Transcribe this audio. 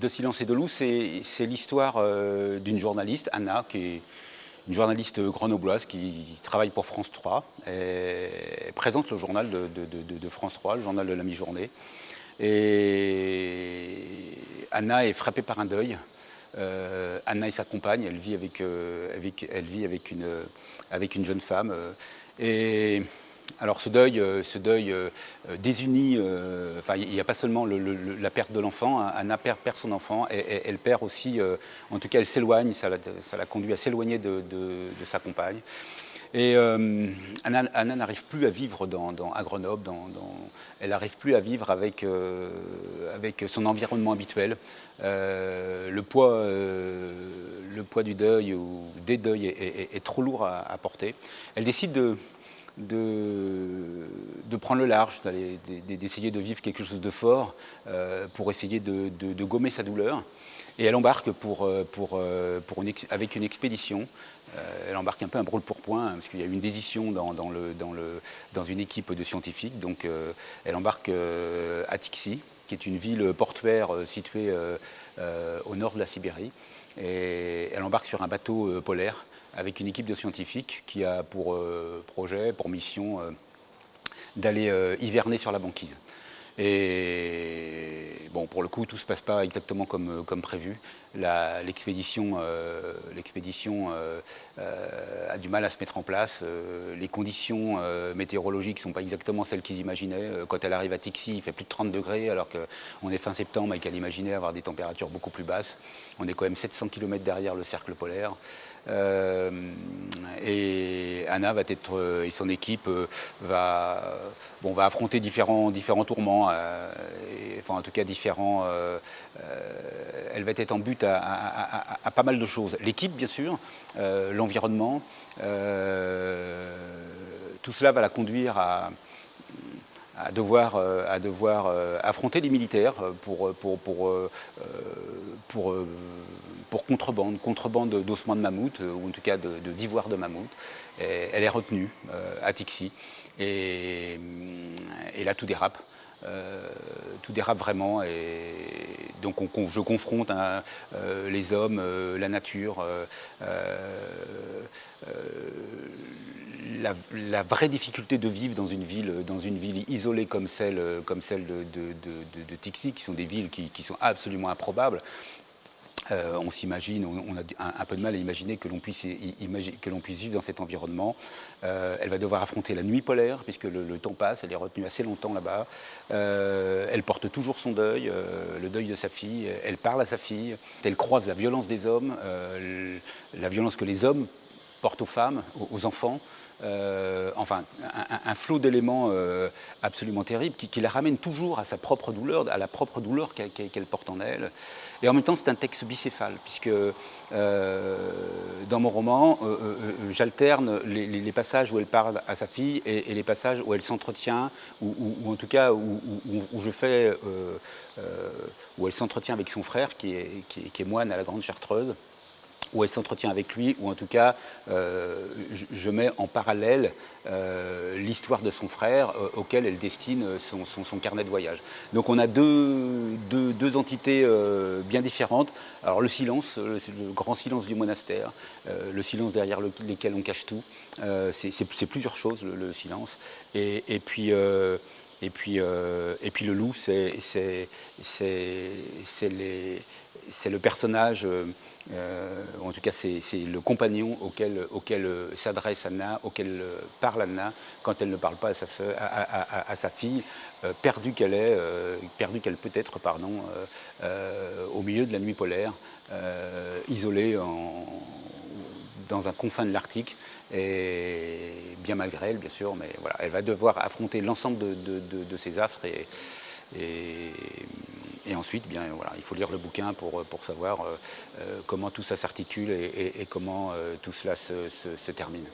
de Silence et de loup, c'est l'histoire euh, d'une journaliste, Anna, qui est une journaliste grenobloise qui travaille pour France 3 et présente le journal de, France 3, le journal de la mi-journée. Et Anna est frappée par un deuil. Euh, Anna et sa compagne, elle vit avec, elle vit avec, une, avec une jeune femme. et alors ce deuil, euh, ce deuil euh, euh, désunit, enfin il n'y a pas seulement la perte de l'enfant, hein. Anna perd, son enfant, et, elle perd aussi, en tout cas elle s'éloigne, ça l'a conduit à s'éloigner de, sa compagne. Et Anna, n'arrive plus à vivre à Grenoble, elle n'arrive plus à vivre avec, son environnement habituel. le, poids, le poids du deuil ou des deuils est, trop lourd à porter. Elle décide de, de, prendre le large, d'essayer de vivre quelque chose de fort euh, pour essayer de, gommer sa douleur. Et elle embarque euh, euh, avec une expédition. elle embarque un peu un brûle pour point, hein, parce qu'il y a eu une décision dans, dans une équipe de scientifiques. Donc elle embarque à Tixi, qui est une ville portuaire située au nord de la Sibérie. Et elle embarque sur un bateau polaire avec une équipe de scientifiques qui a pour euh, projet, pour mission, euh, d'aller euh, hiverner sur la banquise. Et bon, pour le coup, tout ne se passe pas exactement comme, comme prévu. L'expédition a du mal à se mettre en place. les conditions météorologiques ne sont pas exactement celles qu'ils imaginaient. Quand elle arrive à Tixi, il fait plus de 30 degrés, alors qu'on est fin septembre et qu'elle imaginait avoir des températures beaucoup plus basses. On est quand même 700 km derrière le cercle polaire. Et Anna va être, et son équipe va, bon, va affronter différents, différents tourments, enfin en tout cas différents. elle va être en but à, pas mal de choses. L'équipe, bien sûr, euh, l'environnement, euh, tout cela va la conduire à, devoir, à devoir euh, affronter les militaires pour, pour, pour, pour, pour contrebande, contrebande d'ossements de mammouth, ou en tout cas d'ivoire de, de, mammouth. elle est retenue à Tixi. Et, et là, tout dérape. Euh, tout dérape vraiment et donc je confronte hein, euh, les hommes, euh, la nature, la, vraie difficulté de vivre dans une ville, dans une ville isolée comme celle, comme celle de, de, Tixi, qui sont des villes qui sont absolument improbables. Euh, on s'imagine, on, a un, peu de mal à imaginer que l'on puisse, vivre dans cet environnement. Euh, elle va devoir affronter la nuit polaire, puisque le, temps passe, elle est retenue assez longtemps là-bas. Euh, elle porte toujours son deuil, le deuil de sa fille, elle parle à sa fille, elle croise la violence des hommes, la violence que les hommes portent aux femmes, aux enfants. Euh, enfin, un, flot d'éléments euh, absolument terribles qui, la ramène toujours à sa propre douleur, à la propre douleur qu'elle porte en elle. Et en même temps, c'est un texte bicéphale, puisque euh, dans mon roman, j'alterne les, passages où elle parle à sa fille et, les passages où elle s'entretient, ou, en tout cas où, je fais, où elle s'entretient avec son frère, qui est moine à la Grande Chartreuse où elle s'entretient avec lui, ou en tout cas, euh, je, mets en parallèle euh, l'histoire de son frère euh, auquel elle destine son, carnet de voyage. Donc on a deux, deux, entités bien différentes. Alors le silence, le, grand silence du monastère, le silence derrière lequel on cache tout, c'est plusieurs choses, le, silence. Et, et puis... Et puis, et puis le loup, c'est le personnage euh, en tout cas, c'est le compagnon auquel, euh, s'adresse Anna, auquel euh, parle Anna quand elle ne parle pas à sa, fille, perdue qu'elle est, perdue qu'elle peut être, pardon, au milieu de la nuit polaire, isolée dans un confin de l'Arctique, bien malgré elle, bien sûr, mais voilà, elle va devoir affronter l'ensemble de, de, ses affres et et ensuite, bien, voilà, il faut lire le bouquin pour, pour savoir euh, euh, comment tout ça s'articule et, comment euh, tout cela se termine.